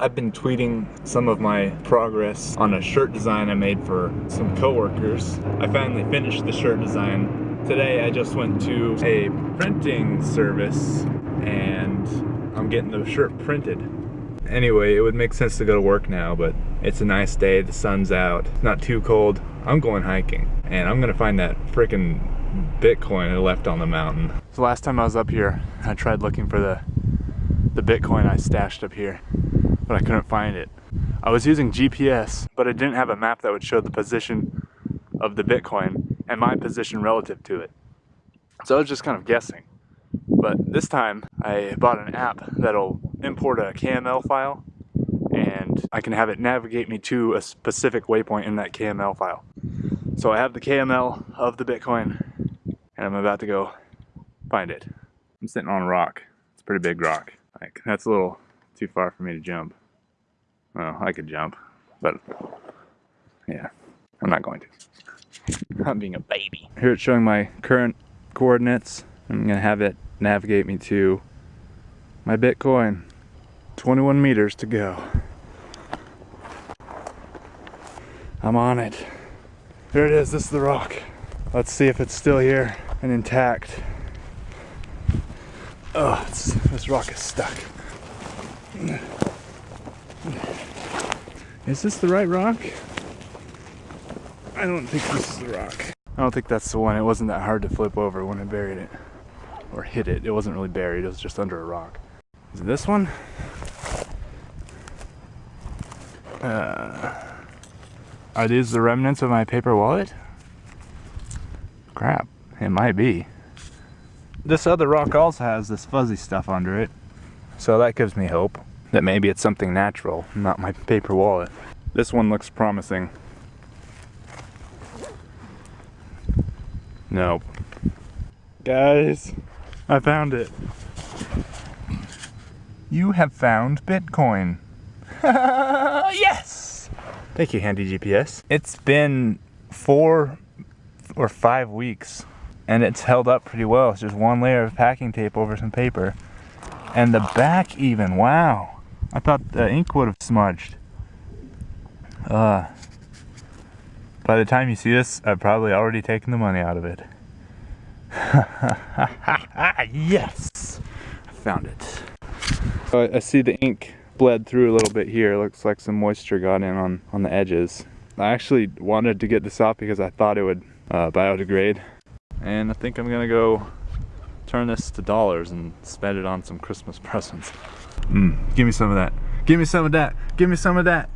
I've been tweeting some of my progress on a shirt design I made for some coworkers. I finally finished the shirt design. Today I just went to a printing service and I'm getting the shirt printed. Anyway, it would make sense to go to work now, but it's a nice day, the sun's out, it's not too cold. I'm going hiking and I'm gonna find that freaking Bitcoin I left on the mountain. So last time I was up here, I tried looking for the the Bitcoin I stashed up here but I couldn't find it. I was using GPS, but I didn't have a map that would show the position of the Bitcoin and my position relative to it. So I was just kind of guessing. But this time I bought an app that'll import a KML file and I can have it navigate me to a specific waypoint in that KML file. So I have the KML of the Bitcoin and I'm about to go find it. I'm sitting on a rock. It's a pretty big rock. Like that's a little too far for me to jump. Well, I could jump, but yeah, I'm not going to. I'm being a baby. Here it's showing my current coordinates. I'm gonna have it navigate me to my Bitcoin. 21 meters to go. I'm on it. There it is, this is the rock. Let's see if it's still here and intact. Oh, this rock is stuck. Is this the right rock? I don't think this is the rock. I don't think that's the one. It wasn't that hard to flip over when I buried it. Or hit it. It wasn't really buried. It was just under a rock. Is it this one? Uh, are these the remnants of my paper wallet? Crap. It might be. This other rock also has this fuzzy stuff under it. So that gives me hope that maybe it's something natural, not my paper wallet. This one looks promising. Nope. Guys, I found it. You have found Bitcoin. yes! Thank you, Handy GPS. It's been four or five weeks and it's held up pretty well. It's just one layer of packing tape over some paper. And the back even, wow. I thought the ink would have smudged. Uh, by the time you see this, I've probably already taken the money out of it. yes! I found it. I see the ink bled through a little bit here. Looks like some moisture got in on, on the edges. I actually wanted to get this off because I thought it would uh, biodegrade. And I think I'm gonna go turn this to dollars and spend it on some Christmas presents. Mm, give me some of that. Give me some of that. Give me some of that.